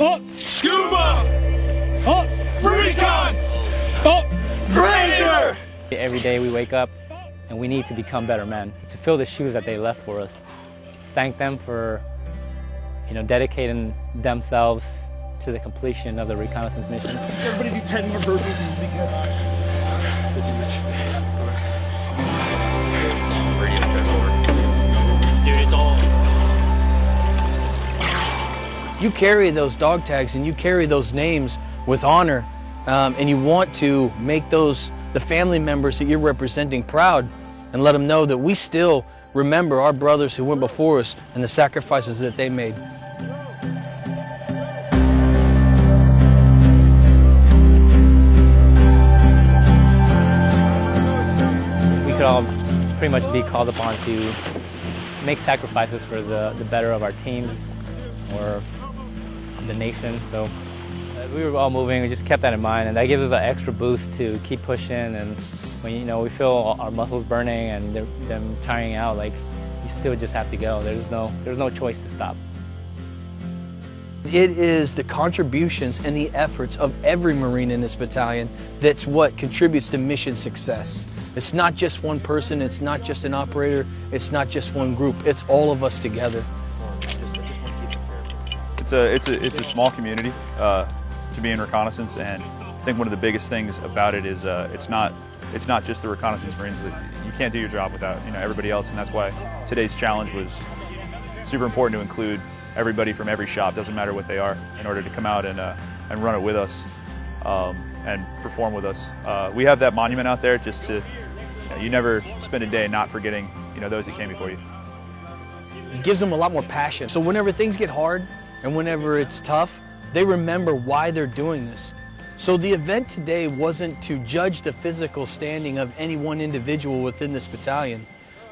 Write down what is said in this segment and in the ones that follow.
Up. Scuba! Up. Recon! Up. Raider! Every day we wake up and we need to become better men, to fill the shoes that they left for us. Thank them for, you know, dedicating themselves to the completion of the reconnaissance mission. Everybody do 10 more burpees You carry those dog tags and you carry those names with honor, um, and you want to make those the family members that you're representing proud, and let them know that we still remember our brothers who went before us and the sacrifices that they made. We could all pretty much be called upon to make sacrifices for the, the better of our teams or the nation. So uh, we were all moving, we just kept that in mind, and that gives us an extra boost to keep pushing. And when you know we feel our muscles burning and them tiring out, like you still just have to go. There's no there's no choice to stop. It is the contributions and the efforts of every Marine in this battalion that's what contributes to mission success. It's not just one person, it's not just an operator, it's not just one group, it's all of us together. It's a it's a it's a small community uh, to be in reconnaissance, and I think one of the biggest things about it is uh, it's not it's not just the reconnaissance marines. That you can't do your job without you know everybody else, and that's why today's challenge was super important to include everybody from every shop, doesn't matter what they are, in order to come out and uh, and run it with us um, and perform with us. Uh, we have that monument out there just to you never spend a day not forgetting you know those that came before you. It gives them a lot more passion. So whenever things get hard and whenever it's tough, they remember why they're doing this. So the event today wasn't to judge the physical standing of any one individual within this battalion,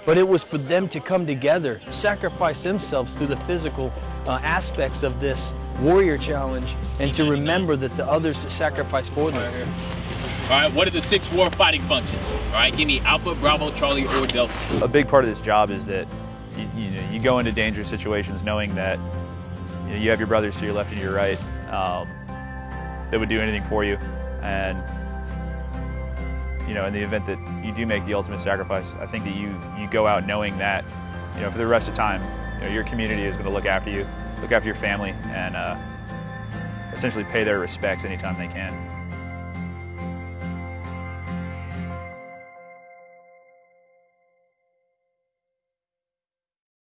but it was for them to come together, sacrifice themselves through the physical uh, aspects of this warrior challenge, and to remember that the others sacrificed for them. All right, what are the six war fighting functions? All right, give me Alpha, Bravo, Charlie, or Delta. a big part of this job is that you, you, know, you go into dangerous situations knowing that you, know, you have your brothers to your left and your right um, that would do anything for you. And you know, in the event that you do make the ultimate sacrifice, I think that you you go out knowing that you know for the rest of time, you know, your community is going to look after you, look after your family, and uh, essentially pay their respects anytime they can.